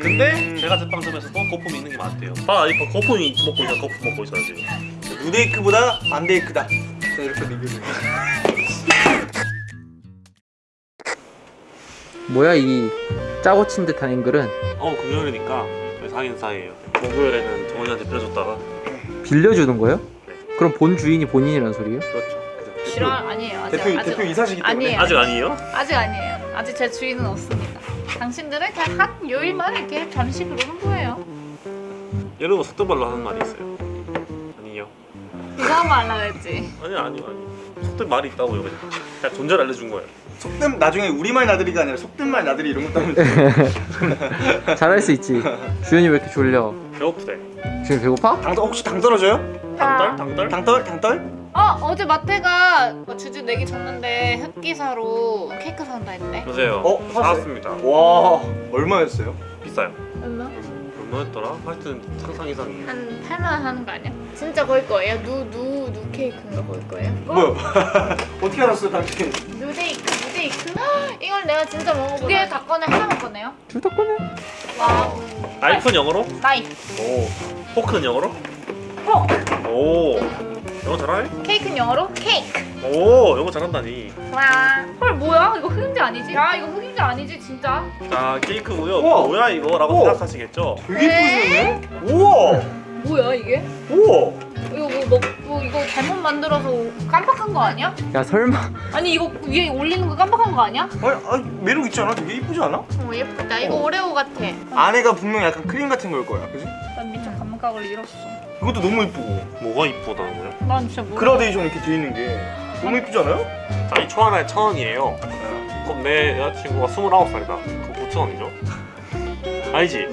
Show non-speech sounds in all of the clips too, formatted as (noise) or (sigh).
근데 제가 제빵점에서도 거품이 있는 게 많대요 아 이거 거품이 먹고 있어 거품 먹고 있어요 지금 누데이크보다 반데이크다. 자 이렇게 리뷰를. 뭐야 이 짜고 친 듯한 앵글은 어 금요일이니까 저희 상인 사이에요 목요일에는 정원이한테 빌려줬다가 빌려주는 거예요? 네. 그럼 본 주인이 본인이란 소리예요? 그렇죠 싫어 아니에요 아직 대표 아직 대표 이사시기 때문에. 아니에요. 아직 아니에요? 아직 아니에요 아직 제 주인은 없습니다 당신들은 그냥 한 요일만 이렇게 잠시 그러는 거예요 이러고 속도발로 하는 말이 있어요 아니요 이상한 말 하려고 했지 아니 아니요 아니요 속도 말이 있다고요 그냥 그냥 존재를 알려준 거예요 속된 나중에 우리말 나들이가 아니라 속된 말 나들이 이런 것도 하면 돼. (laughs) 잘할 수 있지 주연이 왜 이렇게 졸려 배고프대 주연 배고파? 당 혹시 당 떨어져요? 당떨? 당떨? 당떨 당떨? 어 어제 마태가 뭐 주주 내기 줬는데 흑기사로 케이크 산다 했대 보세요 어? 사왔습니다 와 얼마였어요? 비싸요 얼마? 얼마였더라? 하여튼 상상 이상이에요 한 8만 원 하는 거 아니야? 진짜 거일 거예요? 누, 누, 누 케이크인가 거일 거예요? 뭐야? (laughs) 어떻게 알았어 당신? 누데이크 누데이크? (gasps) 이걸 내가 진짜 먹어보라 두개 다 꺼내 하나만 꺼내요? 둘 다 꺼내 wow 나이프는 영어로? knife 오 포크는 영어로? 포오 영어 잘하네? 케이크는 영어로 케이크 오 영어 잘한다니 와. 헐 뭐야? 이거 흑임자 아니지? 야 이거 흑임자 아니지 진짜? 자 케이크고요 우와. 뭐야 이거? 라고 우와. 생각하시겠죠? 되게 예쁘시네. 우와 뭐야 이게? 우와. 이거 뭐, 뭐, 뭐 이거 잘못 만들어서 깜빡한 거 아니야? 야 설마 아니 이거 위에 올리는 거 깜빡한 거 아니야? 아니, 아니 매력 있지 않아? 되게 이쁘지 않아? 어 예쁘다. 이거 오레오 같아. 안에가 분명 약간 크림 같은 걸 거야, 그지? 난 미쳐 감각을 잃었어. 이것도 너무 이쁘고 뭐가 이쁘다는 거요? 난 진짜 모르. 그라데이션 이렇게 돼 있는 게 너무 이쁘지 않아요? 자이 초 하나에 천 원이에요 그럼 내 여자친구가 29살이다 그럼 9천 원이죠? (laughs) 아니지?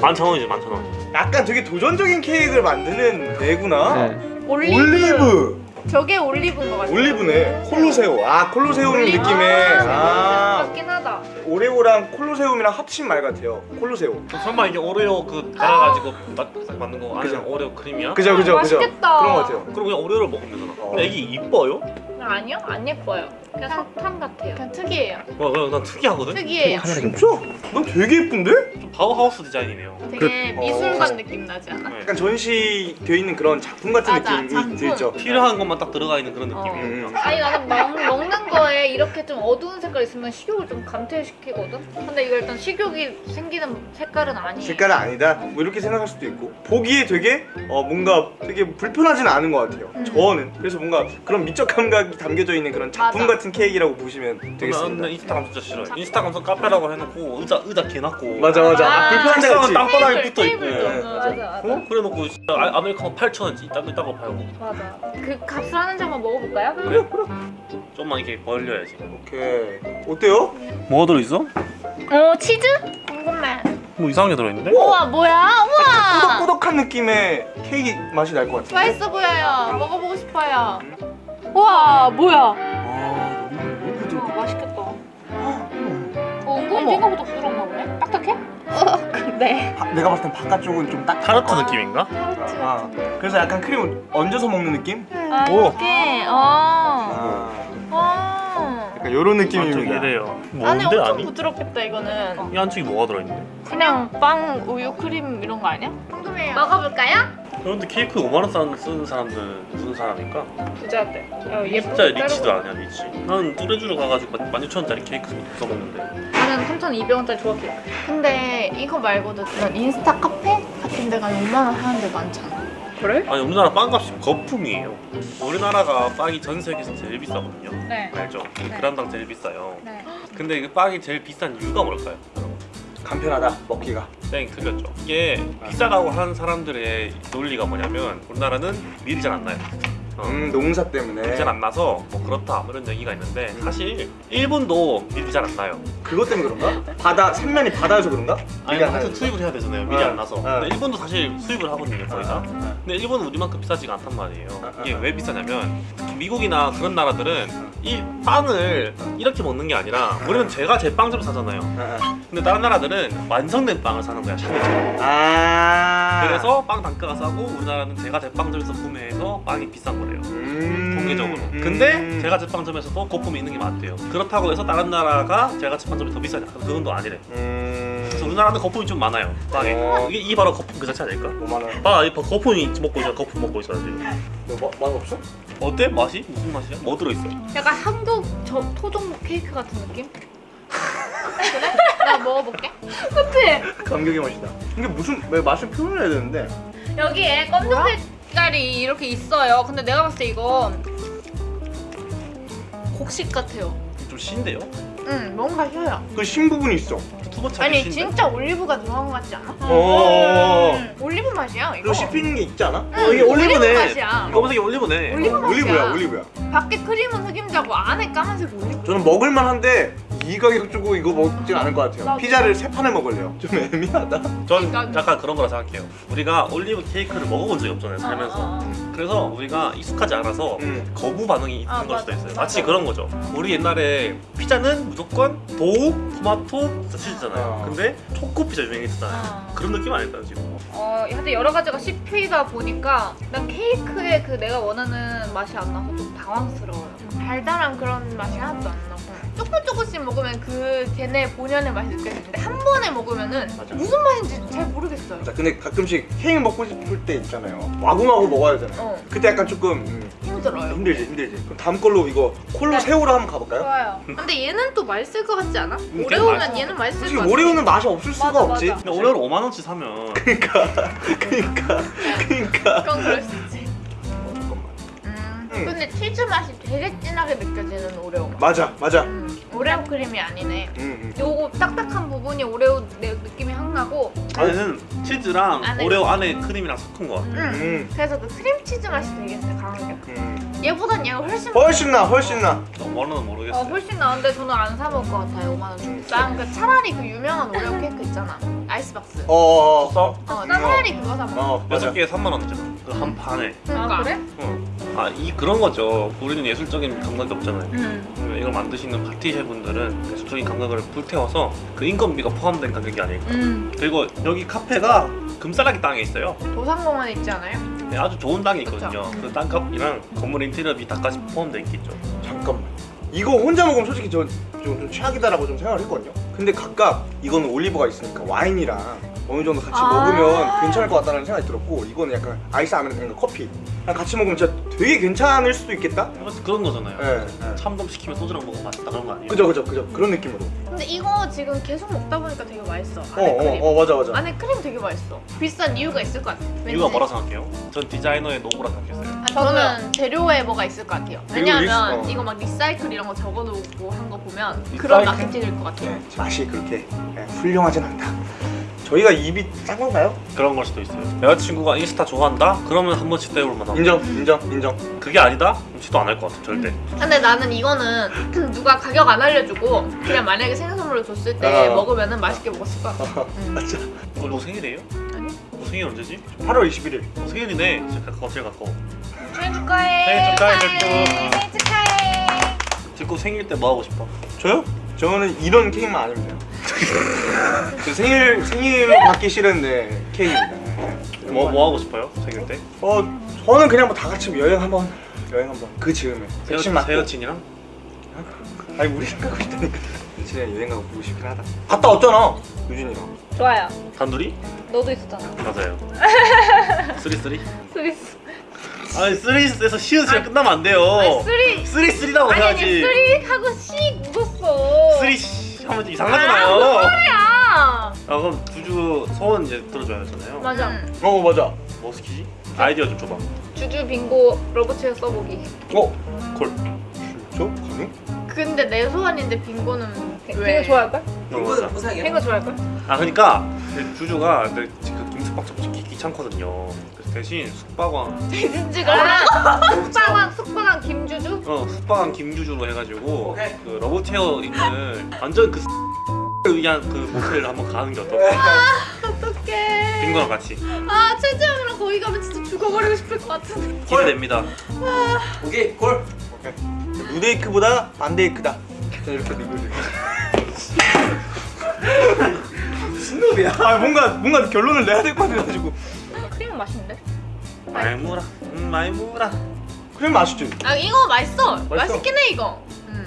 만천 원이지 만천 원 약간 되게 도전적인 케이크를 만드는 애구나. 네. 올리브. 올리브. 저게 올리브인 거 같아. 올리브네. 콜로세오. 아 콜로세움 느낌의. 아 하다. 오레오랑 콜로세움이랑 합친 말 같아요. 콜로세오. 그럼 설마 이게 오레오 그 갈아가지고 막 만든 거 그죠. 오레오 크림이야? 그죠 그죠 그죠. 맛있겠다. 그런 것 같아요. 그럼 그냥 오레오를 먹으면 되잖아 어. 근데 이게 이뻐요? 아니요 안 예뻐요. 그냥 사탕 같아요. 그냥 특이해요. 와난 특이하거든? 특이해요. 카메라 진짜? 넌 되게 예쁜데? 좀 바우하우스 디자인이네요 되게 그- 미술관 어. 느낌 나지 않아? 네. 약간 전시되어 있는 그런 작품 같은 맞아, 느낌이 작품. 들죠. 필요한 것만 딱 들어가 있는 그런 어. 느낌이에요 음. 아니 나는 먹, 먹는 거에 이렇게 좀 어두운 색깔 있으면 식욕을 좀 감퇴시키거든? 근데 이거 일단 식욕이 생기는 색깔은 아니에요 색깔은 아니다. 뭐 이렇게 생각할 수도 있고 보기에 되게 어, 뭔가 되게 불편하지는 않은 것 같아요. 음. 저는 그래서 뭔가 그런 미적 감각이 담겨져 있는 그런 작품 맞아. 같은 케이크라고 보시면 나 되겠습니다. 근데 인스타감 진짜 싫어요 인스타감 선 카페라고 해놓고 의자 의자 개놨고 맞아 맞아. 아, 아, 불편한 데가 있지. 땅바닥에 테이블, 붙어있고. 네, 어, 맞아. 맞아 어? 그래놓고 진짜 아- 아메리카노 8,000원 있다고 있다고 팔고 맞아 그 값을 하는지 한번 먹어볼까요? 그래? 좀만 이렇게 벌려야지 오케이. 어때요? 뭐가 들어있어? 어 치즈? 궁금해 뭐 이상한 게 들어있는데? 우와 뭐야? 우와 꾸덕꾸덕한 느낌의 케이크 맛이 날 것 같은데. 맛있어 보여요 먹어보고 싶어요 우와 뭐야 아 너무 우와, 부드럽고. 맛있겠다 어 은근히 생각보다 부드럽나 보네 딱딱해? 어 (laughs) 근데 바- 내가 봤을 땐 바깥쪽은 좀 딱. 타르트 느낌인가? 아, 그래서 약간 크림 을 얹어서 먹는 느낌? 아 오. 이렇게 어 아, 어. 약간 이런 안쪽이 느낌입니다. 이래요 안에 뭔데 엄청 아니? 부드럽겠다 이거는 이 안쪽이 뭐가 들어있는데? 그냥 빵, 우유, 크림 이런 거 아니야? 궁금해요 먹어볼까요? 그런데 케이크 5만 원 쓰는, 쓰는 사람들 무슨 사람일까? 부자들 어, 예쁘고 진짜 rich도 아니야 rich 나는 뚜레쥬르 가가지고 16,000원짜리 케이크 사먹는데 나는 3,200원짜리 좋았게 근데 이거 말고도 그런 인스타 카페 같은 데 가면 5만 원 하는 데 많잖아 그래? 아니 우리나라 빵값이 거품이에요 우리나라가 빵이 전 세계에서 제일 비싸거든요 네 알죠? 그람당 제일 비싸요 네. 근데 그 빵이 제일 비싼 이유가 뭘까요? 간편하다 먹기가. 땡 틀렸죠 이게 비싸다고 하는 사람들의 논리가 뭐냐면 우리나라는 밀이 잘 안 나요 어. 음 농사 때문에. 밀이 잘 안 나서 뭐 그렇다 뭐 이런 얘기가 있는데 사실 일본도 밀이 잘 안 나요 그것 때문에 그런가? 바다 삼면이 바다여서 그런가? 아니 나요. 수입을 해야 되잖아요 어. 안 나서 어. 근데 일본도 사실 수입을 하거든요 거의 다 아, 근데 일본은 우리만큼 비싸지가 않단 말이에요 아, 이게 아. 왜 비싸냐면 미국이나 그런 나라들은 이 빵을 이렇게 먹는 게 아니라 우리는 제가 제 빵집을 사잖아요 아, 근데 다른 나라들은 완성된 빵을 사는 거야 샤베처럼 아. 그래서 빵 단가가 싸고 우리나라는 제가 제빵점에서 구매해서 빵이 비싼 거래요 음. 통계적으로 음. 근데 제가 제 빵점에서도 거품이 있는 게 많대요 그렇다고 해서 다른 나라가 제가 제 빵 점이 더 비싸냐 그건 또 아니래 음. 그래서 우리나라는 거품이 좀 많아요 빵에 어. 이게 이 바로 거품 그 자체 아닐까? 5만 원. 봐, 이 봐, 거품이 먹고 있잖아 거품 먹고 있잖아 지금 뭐, 맛 없어? 어때? 맛이? 무슨 맛이야? 뭐 들어있어? 약간 한국 저 토종목 케이크 같은 느낌? (laughs) 그래? 나 먹어볼게. 그치? 감격의 맛이다. 이게 무슨 왜 맛을 표현해야 되는데? 여기에 검정 색깔이 이렇게 있어요. 근데 내가 봤을 때 이거 곡식 같아요. 좀 신데요? 응, 뭔가 셔요. 그 신 부분이 있어. 투버 차이 아니 신데? 진짜 올리브가 들어간 것 같지 않아? 어. 음, 올리브 맛이야 이거. 그리고 씹히는 게 있지 않아? 응, 이게 올리브네. 맛이야. 검은색이 올리브네 올리브 맛이야. 올리브야, 올리브야. 밖에 크림은 흑임자고 안에 까만색 올리브. 저는 먹을만 한데 이 가격 주고 이거 먹진 않을 것 같아요. 나도. 피자를 세 판을 먹을래요. 좀 애매하다. 전 그러니까- 약간 그런 거라 생각해요 우리가 올리브 케이크를 먹어본 적이 없잖아요 살면서 아, 아, 그래서 우리가 익숙하지 않아서 음. 거부 반응이 있는 아, 걸 수도. 있어요 맞아. 마치 그런 거죠 우리 옛날에 피자는 무조건 도우, 토마토, 치즈잖아요 어. 근데 초코 피자 유행했잖아요 아. 그런 느낌 아닐까요 지금? 어, 하여튼 여러 가지가 씹히다 보니까 난 케이크의 그 내가 원하는 맛이 안 나서 좀 당황스러워요. 달달한 그런 맛이 하나도 안 나고 조금 조금씩 먹으면 그 걔네 본연의 맛이 느껴지는데 한 번에 먹으면은 맞아. 무슨 맛인지 잘 모르겠어요. 자, 근데 가끔씩 케이크 먹고 싶을 때 있잖아요. 와구마구 먹어야 되잖아요. 어, 그때 약간 조금 음, 힘들어요. 힘들지, 힘들지. 그럼 다음 걸로 이거 콜로 네. 새우로 한번 가볼까요? 좋아요. 근데 얘는 또 맛있을 것 같지 않아? 걔는 오레오면 맛있어. 얘는 맛있을 것 같아. 오레오는 맛이 없을 수가 맞아, 없지. 맞아. 근데 오레오를 5만 원치 사면 그러니까, (laughs) 그러니까. 그건 그럴 수 있지. 음, 음. 근데 치즈 맛이 되게 진하게 느껴지는 오레오 맛. 맞아, 맞아. 음, 오레오 크림이 아니네. 음, 음. 요거 딱딱한 부분이 오레오 내 느낌이 확 나고 안에는 치즈랑 안에 오레오 안에 크림이랑 섞은 거 같아 음. 음, 그래서 그 크림치즈 맛이 되게 강하게 음. 얘보단 얘가 훨씬 훨씬 나, 훨씬 나. 너무 원은 어, 모르겠어요 훨씬 나은데 저는 안 사 먹을 것 같아요 5만 원 주고 난그 차라리 그 유명한 오레오 케이크 있잖아 아이스박스 어, 어, 어. 써? 어, 차라리 그거 사 먹어 어. 여섯 개에 3만 원이잖아 그한 판에 아 그래? 아 이 그런 거죠 우리는 예술적인 감각이 없잖아요 응 이걸 만드시는 파티셰 분들은 예술적인 감각을 불태워서 그 인건비가 포함된 가격이 아닐까 음. 그리고 여기 카페가 금싸라기 땅에 있어요 도산공원에 있지 않아요? 네, 아주 좋은 땅이 있거든요. 그 땅값이랑 건물 인테리어비 다까지 포함되어 있겠죠 잠깐만. 이거 혼자 먹으면 솔직히 저, 좀, 좀 최악이다라고 좀 생각을 했거든요. 근데 각각 이거는 올리브가 있으니까 와인이랑 어느 정도 같이 아. 먹으면 괜찮을 것 같다는 생각이 들었고 이거는 약간 아이스 아메리카노 커피. 같이 먹으면 진짜 되게 괜찮을 수도 있겠다. 그래서 그런 거잖아요 예. 네. 참돔 시키면 소주랑 먹으면 맛있다 그런 거 아니에요? 그죠, 그죠, 그죠. 그런 느낌으로. 근데 이거 지금 계속 먹다 보니까 되게 맛있어 어, 안에 크림 어, 어, 맞아, 맞아. 안에 크림 되게 맛있어 비싼 이유가 있을 것 같아 왠지. 이유가 뭐라 생각해요? 전 디자이너의 노고라 생각했어요 아, 저는 재료에 뭐가 있을 것 같아요. 왜냐하면 리스- 어. 이거 막 recycle 이런 거 적어놓고 한 거 보면 그런 recycle? 마케팅일 것 같아요. 네, 맛이 그렇게 예, 훌륭하진 않다. 저희가 입이 짠 건가요? 그런 걸 수도 있어요 여자친구가 인스타 좋아한다? 그러면 한 번씩 때울 만하고 인정, 인정, 인정. 그게 아니다? 그럼 시도 안 할 것 같아 절대 근데 나는 이거는 (clears throat) 누가 가격 안 알려주고 그냥 만약에 생일 선물로 줬을 때 어. 먹으면 은 맛있게 먹었을 것 같아. (laughs) 음. 맞아. 오늘 너 생일이에요? 아니? 너 생일 언제지? 8월 21일. 너 생일이네 진짜 가까워 제일 가까워 생일 축하해. 생일 축하해, 생일 축하해. 듣고 생일 때 뭐 하고 싶어? 저요? 저는 이런 케이크만 아니면 돼요. 저 생일 생일 받기 싫은데 케이크입니다. 뭐, 뭐 하고 싶어요? 생일 때? 어 저는 그냥 뭐 다 같이 여행 한번 여행 한번 그 즈음에 새 백신 여, 맞고 새 여친이랑? 아니 우리랑 가고 싶다니까 며칠에 여행 가고 보고 싶긴 하다 갔다 왔잖아 유진이랑 좋아요. 단둘이? 너도 있었잖아. 맞아요 (laughs) 쓰리쓰리? 스리스. 아니 쓰리에서 시읒이랑 끝나면 안 돼요 아니 쓰리. 쓰리쓰리라고 아니 아니 해야지 쓰리 하고 시 묻었어. 쓰리 씨 하면 좀 아, 이상하잖아요 야. 아 그럼 두주 소원 이제 들어줘야 하잖아요 맞아. 어 맞아 뭐 시키지? 아이디어 좀 줘봐 주주 빙고 러브체어 써보기. 어? 콜 저? 가능? 근데 내 소원인데 빙고는 왜? 빙고 좋아할걸? 이거는 부상이야. 빙고 좋아할걸? 아 그러니까 그 주주가 그 김숙박 접시 귀찮거든요 대신 숙박왕 (laughs) 숙박왕 숙박왕 (laughs) 김주주? 어 숙박왕 김주주로 해가지고 오케이. 그 러브티어 있는 완전 그 위한 그 모텔을 한번 가는 게 어떨까? 어떡해 빙고랑 같이 아 최재형이랑 거기 가면 진짜 죽어버리고 싶을 것 같은데 기대됩니다 오케이 골. 오케이 무데이크보다 반데이크다 저는 이렇게 리뷰를 무슨 놈이야? 아 뭔가 뭔가 결론을 내야 될 것 같아가지고 크림은 맛있는데? 말무라 음 말무라 크림 맛있지? 아 이거 맛있어. 맛있어. 맛있긴 해 이거. 음.